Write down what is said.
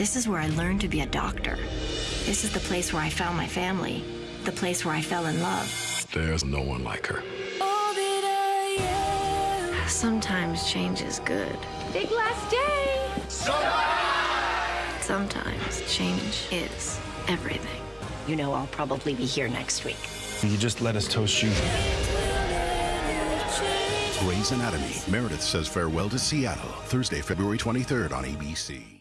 This is where I learned to be a doctor. This is the place where I found my family, the place where I fell in love. There's no one like her. Sometimes change is good. Big last day. Sometimes change is everything. You know I'll probably be here next week. You just let us toast you. Grey's Anatomy. Meredith says farewell to Seattle. Thursday, February 23rd on ABC.